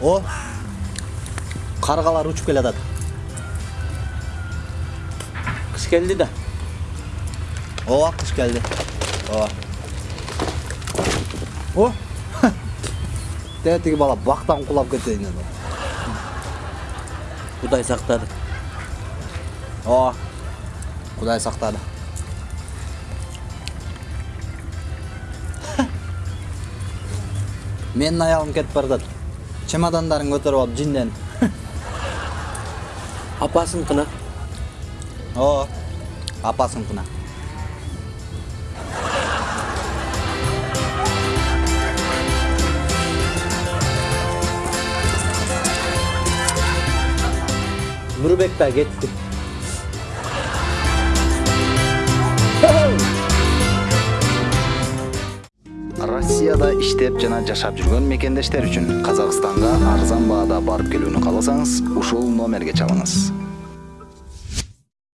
о. Каргалар учуп келатат кыш келди да. Ооба кыш келди ооба о. Дәл тиги бала бактан кулап кетейин деп кудай сактады ооба кудай сактады менин аялым кетип баратат чемодандарын көтөрүп алып жинден апасыныкына ооба апасыныкына нурбек да кетти россияда иштеп жана жашап жүргөн мекендештер үчүн казакстанга арзан баада барып келүүнү кааласаңыз ушул номерге чалыңыз